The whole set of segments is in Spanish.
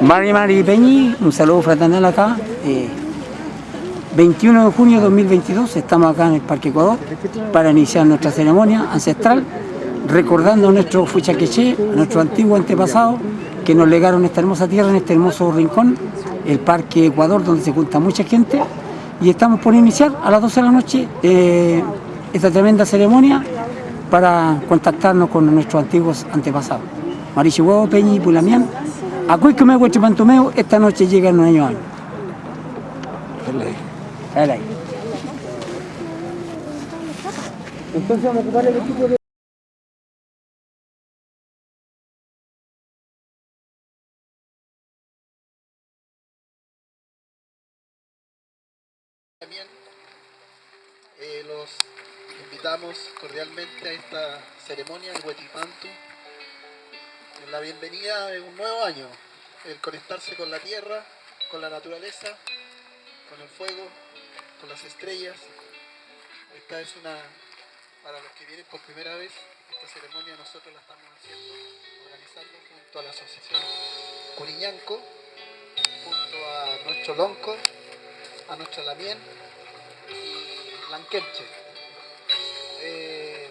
Mari Mari Peñi, un saludo fraternal acá. Eh, 21 de junio de 2022 estamos acá en el Parque Ecuador para iniciar nuestra ceremonia ancestral, recordando a nuestro Fuchaqueché, a nuestro antiguo antepasado, que nos legaron esta hermosa tierra, en este hermoso rincón, el Parque Ecuador, donde se junta mucha gente. Y estamos por iniciar a las 12 de la noche eh, esta tremenda ceremonia para contactarnos con nuestros antiguos antepasados. Marichihuevo, Peñi y Pulamián, que me Pantomeo, esta noche llega el nuevo año. Dale ahí. Entonces vamos a ocupar el equipo de... También eh, los invitamos cordialmente a esta ceremonia de Huetipantu, la bienvenida de un nuevo año, el conectarse con la tierra, con la naturaleza, con el fuego, con las estrellas. Esta es una, para los que vienen por primera vez, esta ceremonia nosotros la estamos haciendo, organizando junto a la asociación Curiñanco, junto a nuestro Lonco, a nuestra Lamien y Lanquemche. Eh,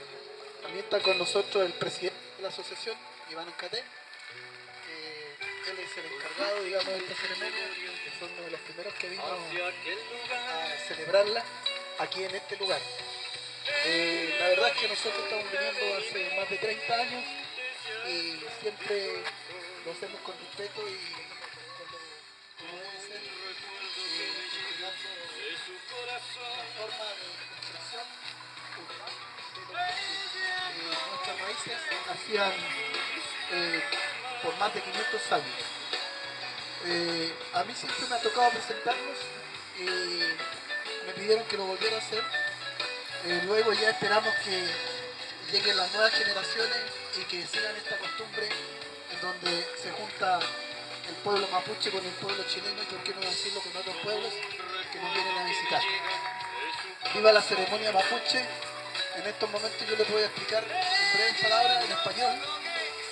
también está con nosotros el presidente de la asociación, Iván Encate, que él es el encargado, digamos, de esta ceremonia, que fue uno de los primeros que vino a celebrarla aquí en este lugar. Eh, la verdad es que nosotros estamos viniendo hace más de 30 años y siempre lo hacemos con respeto y como debe ser, eh, forma de hacían eh, por más de 500 años. Eh, a mí siempre me ha tocado presentarnos y me pidieron que lo volviera a hacer. Eh, luego ya esperamos que lleguen las nuevas generaciones y que sigan esta costumbre en donde se junta el pueblo mapuche con el pueblo chileno y por qué no decirlo con otros pueblos que nos vienen a visitar. Viva la ceremonia mapuche. En estos momentos yo les voy a explicar breves palabras en español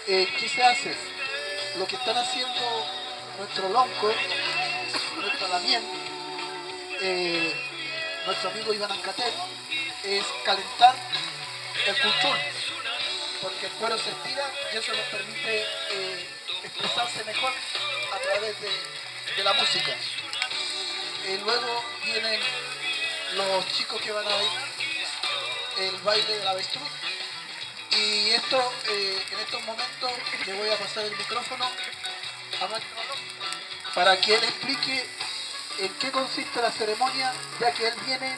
eh, qué se hace. Lo que están haciendo nuestro lonco, nuestro lamien, eh, nuestro amigo Iván Ancatel, es calentar el cultún, porque el cuero se estira y eso nos permite eh, expresarse mejor a través de, de la música. Eh, luego vienen los chicos que van a ver el baile del avestruz. Y esto, eh, en estos momentos, le voy a pasar el micrófono a Mario para que él explique en qué consiste la ceremonia, ya que él viene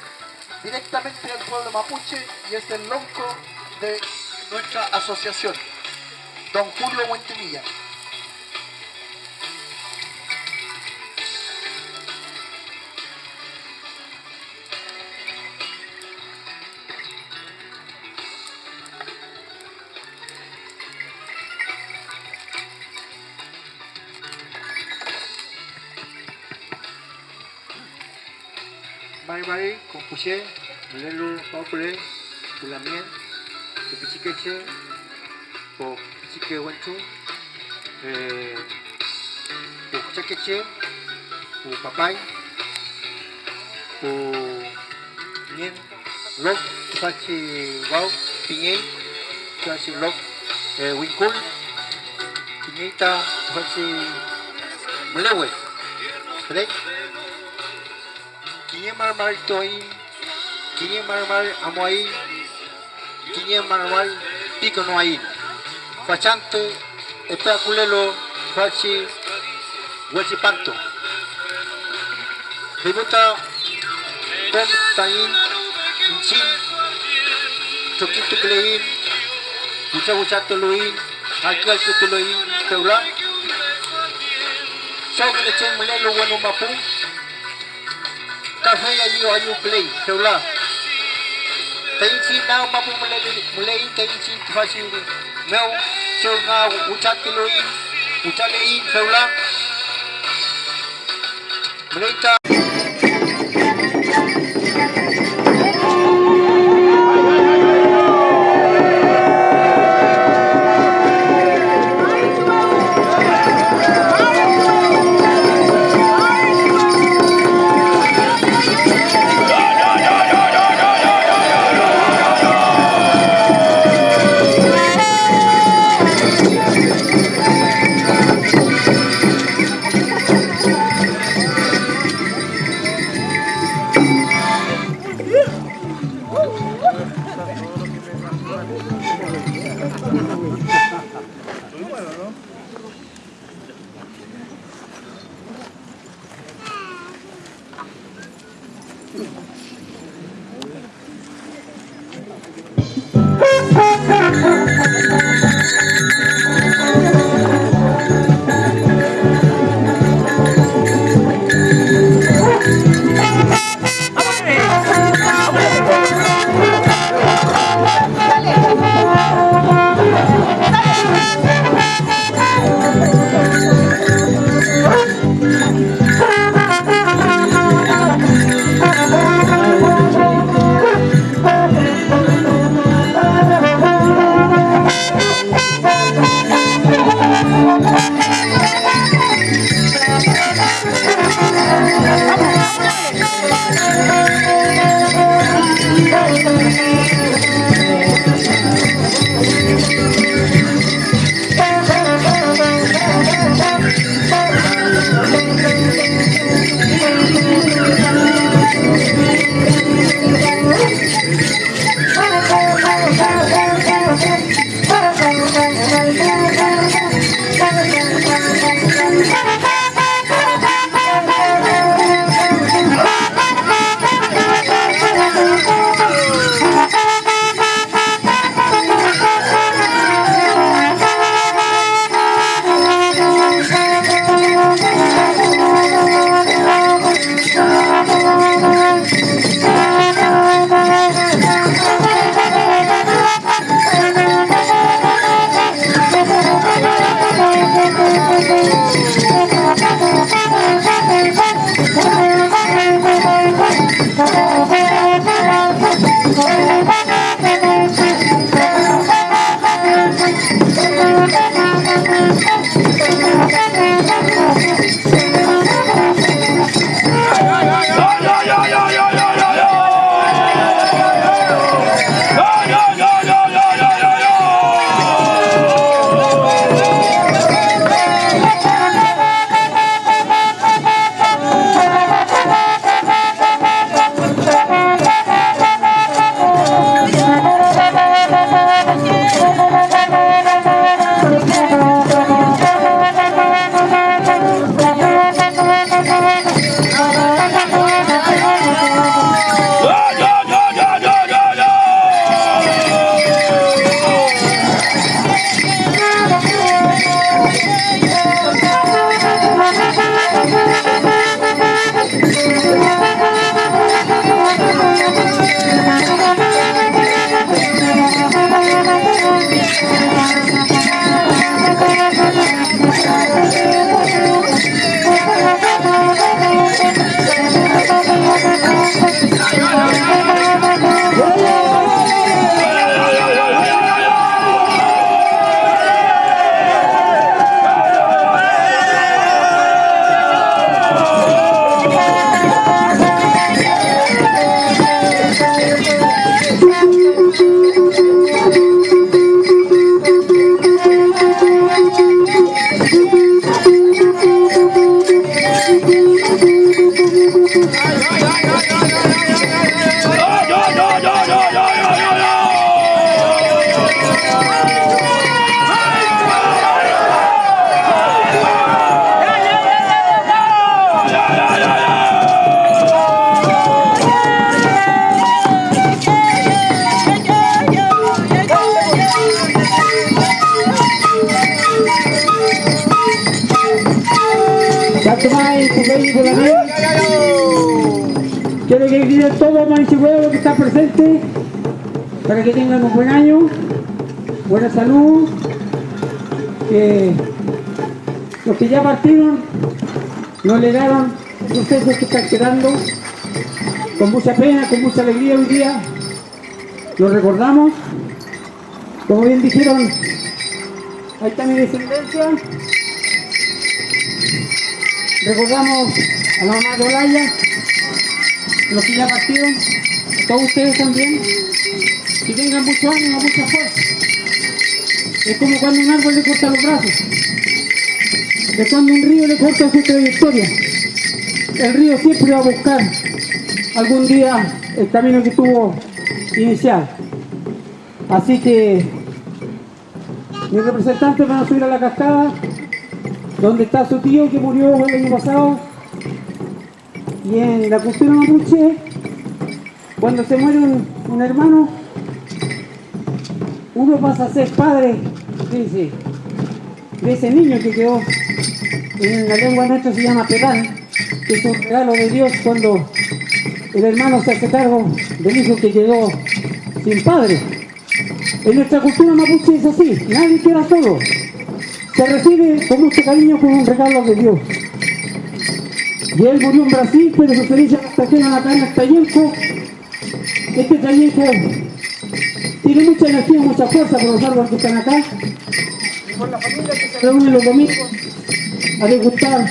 directamente del pueblo mapuche y es el lonco de nuestra asociación, don Julio Buentemilla. everybody compuche lelo popule pulamien pichikeche po pichike wanchu eh, po kuchakeche po papai po nien lok tusachi wau pingei tusachi lok winkul eh, pingeita tusachi mlewe Thank eh, you. Kinya marmar toy, kinya marmar amoy, kinya marmar pico no hay. Fachante, espera culelo, fachi, huachipanto. Debuta, bom tain, inchin, choquito clein, mucha mucha toloin, alcal que teula. Sau que le chen mulelo bueno mapu, Kasih yang you are you play Sebelah Tengi cinta Mampu mulai Mulai Tengi cinta Fasih ini Mau Sebelah Ucap ke Ucap ke Sebelah Mulai Mulai Quiero que griten todos Manchihuevo que está presente para que tengan un buen año, buena salud, que los que ya partieron nos legaron sucesos que están quedando con mucha pena, con mucha alegría hoy día. Los recordamos, como bien dijeron, ahí está mi descendencia. Recordamos a la mamá de Olaya, los que ya partieron, todos ustedes también, que tengan mucho ánimo, mucha fuerza. Es como cuando un árbol le corta los brazos, es cuando un río le corta su trayectoria. El río siempre va a buscar algún día el camino que tuvo inicial. Así que mis representantes van a subir a la cascada, donde está su tío que murió el año pasado. Y en la cultura mapuche, cuando se muere un, un hermano, uno pasa a ser padre dice, de ese niño que quedó en la lengua nuestra se llama pedal, que es un regalo de Dios cuando el hermano se hace cargo del hijo que quedó sin padre. En nuestra cultura mapuche es así, nadie queda solo. Se recibe con mucho cariño como un regalo de Dios. Y él murió en Brasil, pero su cenizas trajeron acá en Tayenco. Este Tayenco tiene mucha energía, mucha fuerza por los árboles que están acá. Por la familia que se reúne los domingos a degustar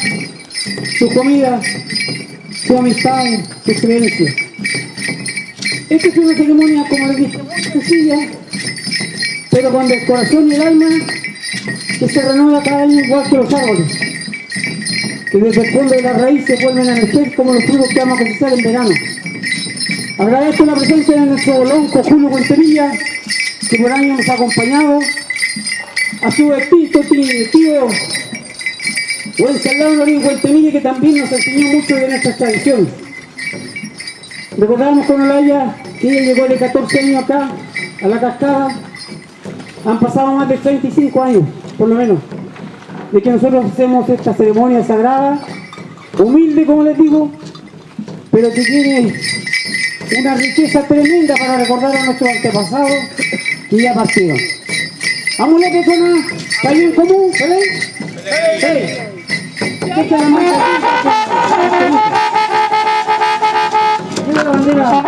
su comida, su amistad, su creencia. Esta es una ceremonia, como les dije, muy sencilla, pero con el corazón y el alma que se renueva cada año igual que los árboles, que desde el fondo de la raíz vuelven a nacer como los frutos que vamos a cosechar en verano. Agradezco la presencia de nuestro lonco Julio Cuentemilla, que por año nos ha acompañado, a su extinto tío Wenceslao Lorín Cuentemilla, que también nos enseñó mucho de nuestras tradiciones. Recordamos con Olaya que ella llegó de 14 años acá, a la cascada. Han pasado más de 35 años, por lo menos, de que nosotros hacemos esta ceremonia sagrada, humilde como les digo, pero que tiene una riqueza tremenda para recordar a nuestros antepasados que ya partieron. Vamos a la persona, ¿está bien común? ¿Se ven? Sí. La bandera.